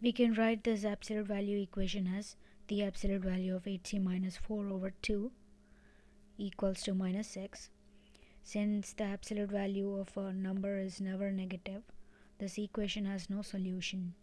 We can write this absolute value equation as the absolute value of 8c minus 4 over 2 equals to minus 6. Since the absolute value of a number is never negative, this equation has no solution.